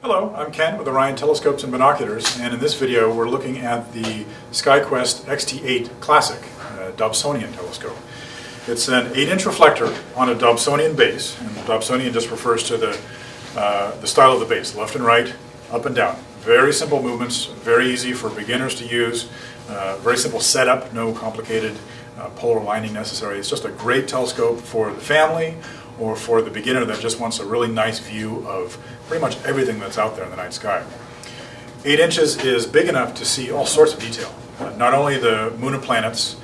Hello, I'm Ken with Orion Telescopes and Binoculars, and in this video we're looking at the SkyQuest XT8 Classic uh, Dobsonian telescope. It's an 8-inch reflector on a Dobsonian base, and Dobsonian just refers to the, uh, the style of the base, left and right, up and down. Very simple movements, very easy for beginners to use, uh, very simple setup, no complicated uh, polar aligning necessary. It's just a great telescope for the family or for the beginner that just wants a really nice view of pretty much everything that's out there in the night sky. Eight inches is big enough to see all sorts of detail. Not only the moon and planets,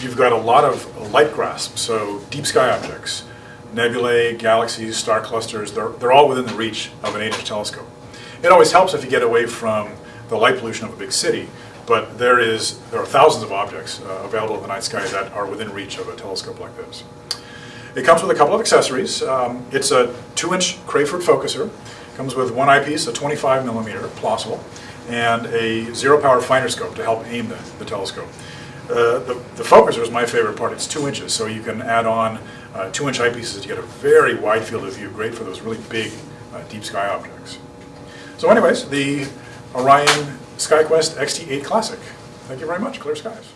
you've got a lot of light grasp, so deep sky objects, nebulae, galaxies, star clusters, they're, they're all within the reach of an 8-inch telescope. It always helps if you get away from the light pollution of a big city, but there is there are thousands of objects uh, available in the night sky that are within reach of a telescope like this. It comes with a couple of accessories. Um, it's a 2-inch Crayford focuser. Comes with one eyepiece, a 25 millimeter Plössl, and a zero power finder scope to help aim the, the telescope. Uh, the, the focuser is my favorite part. It's two inches, so you can add on uh, two inch eyepieces to get a very wide field of view, great for those really big uh, deep sky objects. So anyways, the Orion SkyQuest XT8 Classic. Thank you very much. Clear skies.